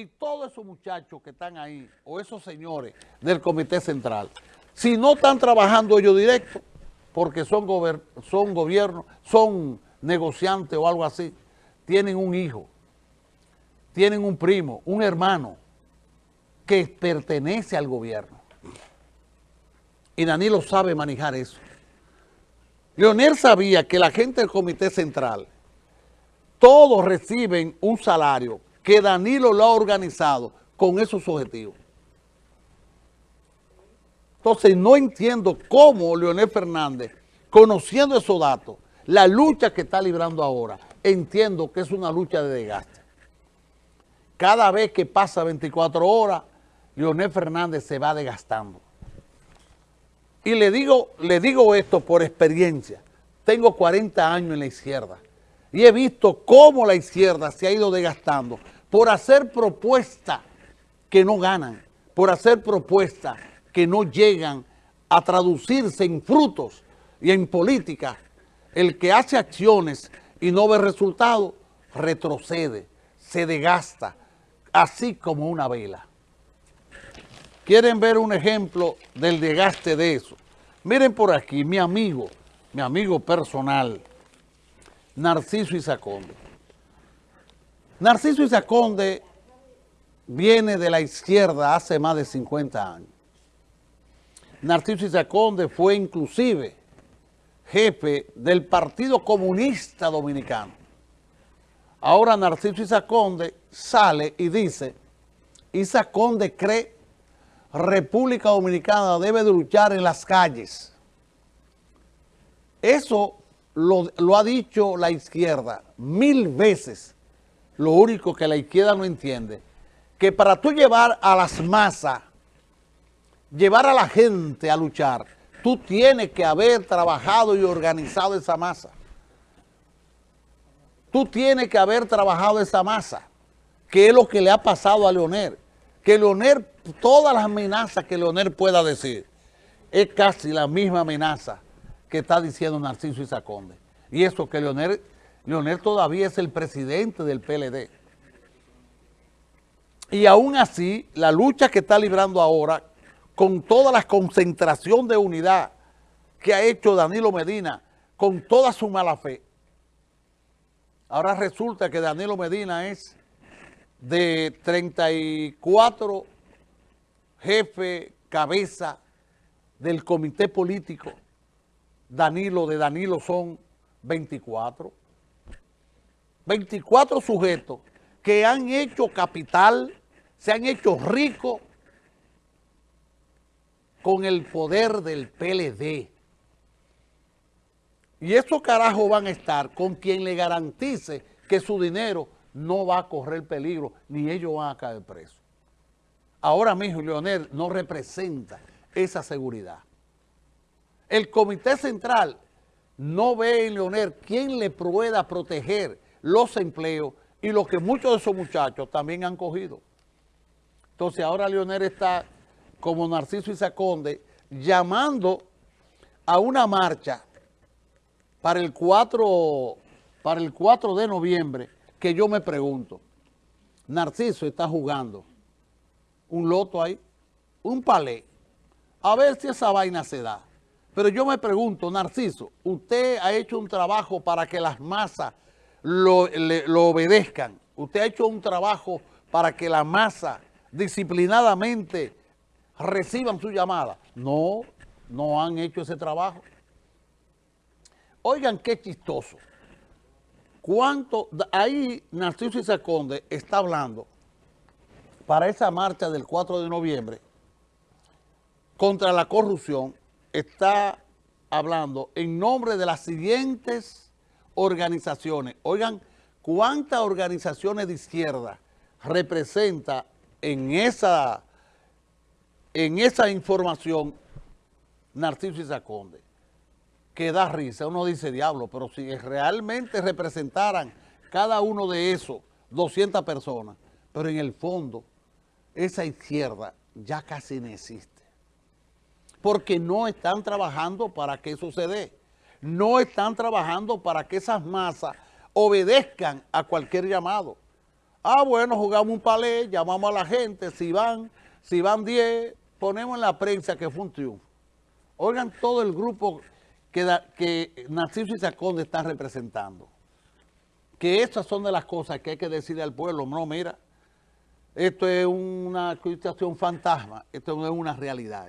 y todos esos muchachos que están ahí, o esos señores del Comité Central, si no están trabajando ellos directo, porque son, son gobiernos, son negociantes o algo así, tienen un hijo, tienen un primo, un hermano, que pertenece al gobierno. Y Danilo sabe manejar eso. Leonel sabía que la gente del Comité Central, todos reciben un salario que Danilo lo ha organizado con esos objetivos. Entonces no entiendo cómo Leonel Fernández, conociendo esos datos, la lucha que está librando ahora, entiendo que es una lucha de desgaste. Cada vez que pasa 24 horas, Leonel Fernández se va desgastando. Y le digo, le digo esto por experiencia. Tengo 40 años en la izquierda y he visto cómo la izquierda se ha ido desgastando por hacer propuestas que no ganan, por hacer propuestas que no llegan a traducirse en frutos y en política. El que hace acciones y no ve resultados, retrocede, se desgasta, así como una vela. ¿Quieren ver un ejemplo del desgaste de eso? Miren por aquí, mi amigo, mi amigo personal, Narciso Isaconde. Narciso Isaconde viene de la izquierda hace más de 50 años. Narciso Isaconde fue inclusive jefe del Partido Comunista Dominicano. Ahora Narciso Isaconde sale y dice, Isaconde cree República Dominicana debe de luchar en las calles. Eso lo, lo ha dicho la izquierda mil veces lo único que la izquierda no entiende, que para tú llevar a las masas, llevar a la gente a luchar, tú tienes que haber trabajado y organizado esa masa. Tú tienes que haber trabajado esa masa, que es lo que le ha pasado a Leonel. Que Leonel, todas las amenazas que Leonel pueda decir, es casi la misma amenaza que está diciendo Narciso Isaconde. Y eso que Leonel Leonel todavía es el presidente del PLD. Y aún así, la lucha que está librando ahora, con toda la concentración de unidad que ha hecho Danilo Medina, con toda su mala fe, ahora resulta que Danilo Medina es de 34 jefe, cabeza del comité político, Danilo de Danilo son 24. 24 sujetos que han hecho capital, se han hecho ricos con el poder del PLD. Y esos carajos van a estar con quien le garantice que su dinero no va a correr peligro, ni ellos van a caer presos. Ahora mismo Leonel no representa esa seguridad. El Comité Central no ve en Leonel quién le pueda proteger los empleos y lo que muchos de esos muchachos también han cogido. Entonces ahora Leonel está como Narciso Isaconde llamando a una marcha para el 4, para el 4 de noviembre que yo me pregunto, Narciso está jugando un loto ahí, un palé, a ver si esa vaina se da. Pero yo me pregunto, Narciso, usted ha hecho un trabajo para que las masas lo, obedezcan. Usted ha hecho un trabajo para que la masa disciplinadamente reciban su llamada. No, no han hecho ese trabajo. Oigan qué chistoso. ¿Cuánto? Ahí Narciso Isaconde está hablando para esa marcha del 4 de noviembre contra la corrupción, está hablando en nombre de las siguientes organizaciones. Oigan, ¿cuántas organizaciones de izquierda representa en esa, en esa información Narciso Isaconde? Que da risa. Uno dice, diablo, pero si realmente representaran cada uno de esos 200 personas, pero en el fondo esa izquierda ya casi no existe. Porque no están trabajando para que eso se dé no están trabajando para que esas masas obedezcan a cualquier llamado. Ah, bueno, jugamos un palé, llamamos a la gente, si van, si van 10, ponemos en la prensa que fue un triunfo. Oigan todo el grupo que, que Narciso Isaconde está representando. Que estas son de las cosas que hay que decirle al pueblo, no, mira, esto es una situación fantasma, esto no es una realidad.